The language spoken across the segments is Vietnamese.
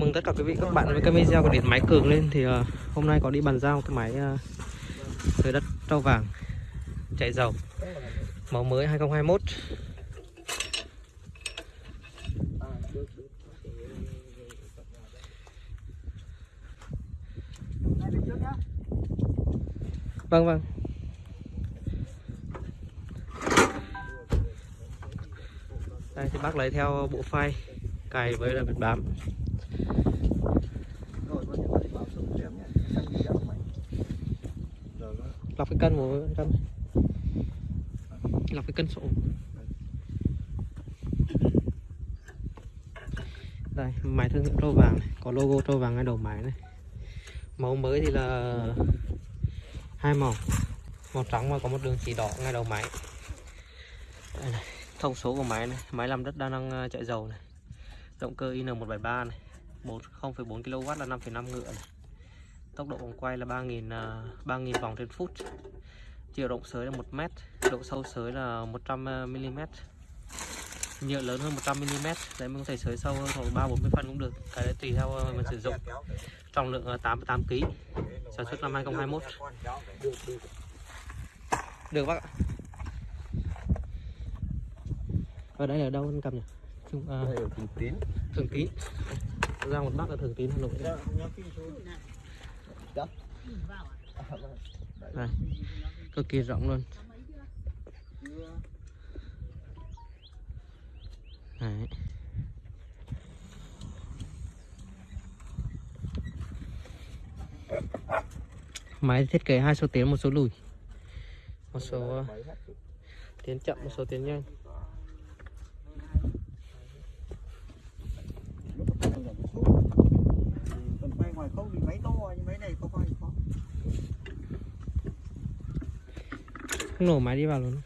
mừng tất cả quý vị các bạn với cái video của điện máy cường lên. Thì uh, hôm nay có đi bàn giao cái máy uh, đất trâu vàng chạy dầu màu mới 2021 vâng vâng. Đây thì bác lấy theo bộ file cài với là bật bám lọc cái cân của cân lọc cái cân sổ. Đây máy thương hiệu trâu vàng này. có logo trâu vàng ngay đầu máy này. Màu mới thì là hai màu. Màu trắng và có một đường chỉ đỏ ngay đầu máy. Đây này. thông số của máy này. Máy làm đất đa năng à, chạy dầu này. Động cơ IN173 này. 0,4 kW là 5,5 ngựa này tốc độ vòng quay là 3.000 uh, 3.000 vòng trên phút. Chiều rộng sới là 1 mét độ sâu sới là 100 mm nhựa lớn hơn 100 mm đấy mình có thể sới sâu hơn khoảng 3 40 phân cũng được. Cái đấy tùy theo mình sử dụng. Trọng lượng 88 kg sản xuất năm 2021 được bác ạ. Ở đây là đâu anh cầm nhỉ? Trung, à, Thường Tín. thường tín. Ra một bác ở thường tín hà nội đây cực kỳ rộng luôn Đấy. máy thiết kế hai số tiến một số lùi một số uh, tiến chậm một số tiến nhanh Còn quay ngoài không thì máy to nhưng máy này không quay khó không nổ máy đi vào luôn.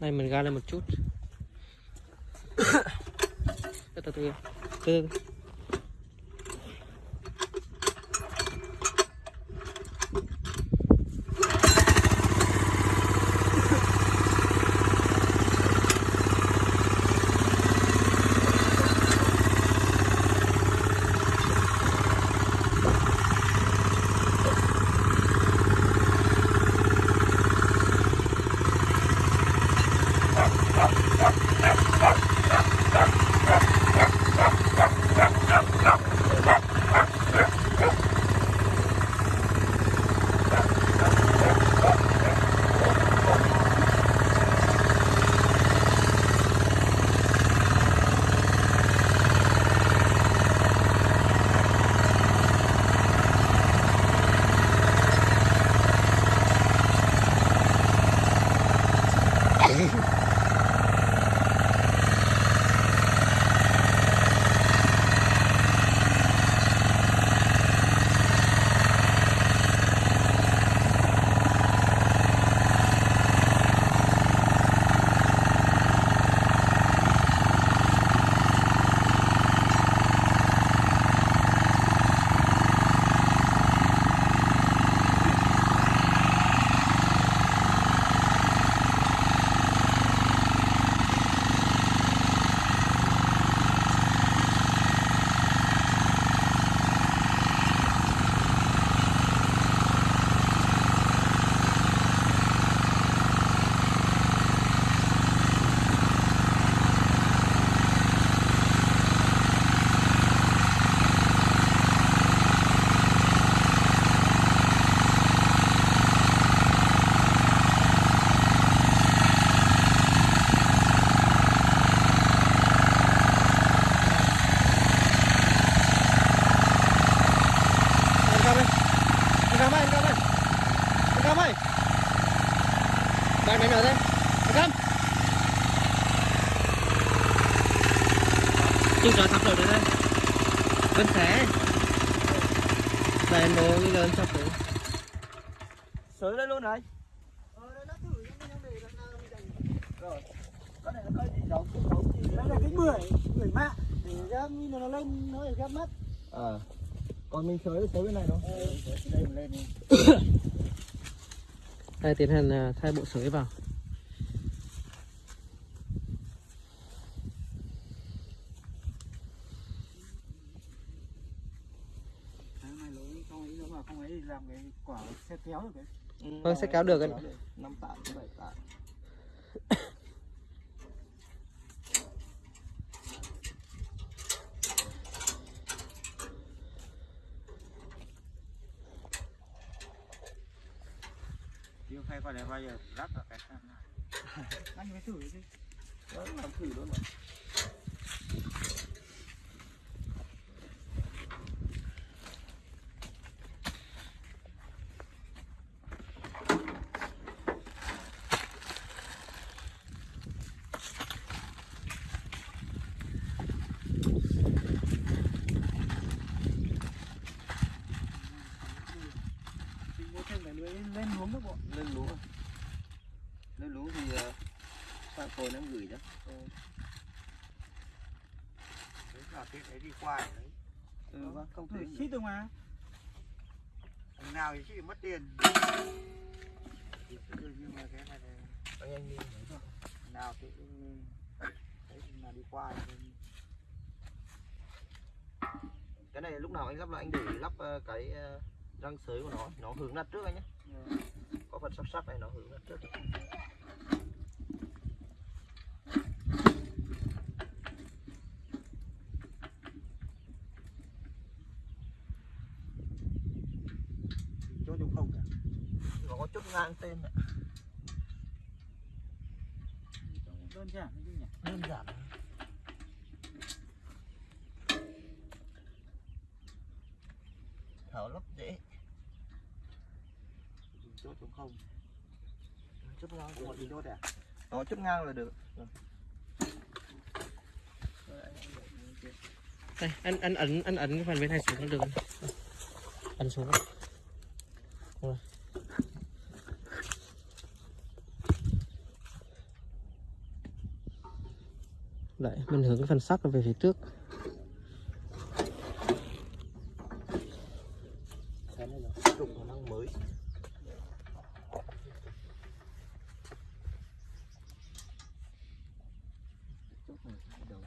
Đây mình ga lên một chút. Từ từ. Từ từ. Anh Cam ơi Anh Cam ơi, anh Cam ơi Anh Cam ơi Bạn mày nở đây Anh Cam Chừng trời sắp rồi đây đây Bên xé Đây anh đồ cái lớn sắp rồi Sới lên luôn này. Rồi. Cái này nó có gì cũng không gì. Đây là cái bưởi, bưởi mạ để ra như nó lên nó để gấp mắt. À. Còn mình sới sới bên này đâu? Đây mình lên đi. Đây tiến hành thay bộ sới vào làm cái quả xe kéo được cái Vâng, sẽ kéo được anh. năm tạ bảy tạ. Chứ phải qua đây bao giờ? Lắp vào cái này. Anh phải thử chứ đó làm thử luôn mà thì mua thêm cái lưới lên hướng nước bộ lên lúa à? lên lúa thì uh, sang phôi nó gửi đó. Đấy là cái đấy đi qua đấy. Ừ vâng không thử tính xít được mà Thằng nào thì chỉ mất tiền. Nhưng mà cái này là anh đi nào thì cũng- đấy nào đi qua cái này lúc nào anh lắp là anh để lắp ờ, cái ờ, răng sới của nó. Nó hướng ra trước anh nhé có phần sắp sắp này nó hướng ra trước chỗ trong không cả nó có chút ngang tên ạ. đơn giản. Nhỉ đơn giản thảo lắp dễ. Chốt trong không chốt ngang một thì chốt à nó chốt ngang là được. Đây anh anh ấn anh ấn cái phần bên này xuống là được. Ấn xuống. Đấy mình hướng cái phần sắt về phía trước cái này là trục khả năng mới Chốt này bắt đầu.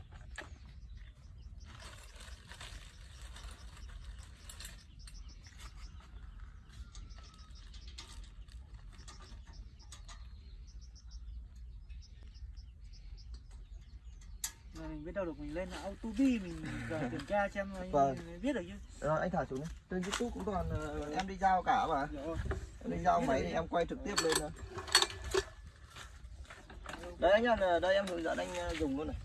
Mình biết đâu được mình lên là auto bi mình kiểm tra xem Vâng. mình biết được chứ. Rồi anh thả xuống đi. Trên youtube cũng toàn ờ, em đi giao cả mà. Rồi. em đi giao máy thì em quay trực tiếp lên thôi. Đây anh nhá đây em hướng dẫn anh ờ, dùng luôn này.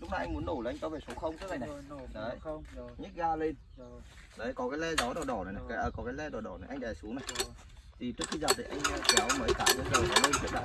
Lúc nãy anh muốn nổ là anh cho về số 0 trước này này? Rồi, nổ Đấy. không rồi nhích ga lên. Rồi đấy có cái le gió đỏ đỏ này, này. Cái, à, có cái le đỏ đỏ này anh đè xuống này. Rồi thì trước khi giặt thì anh ờ, kéo mấy cái lên rồi nó lên trước đã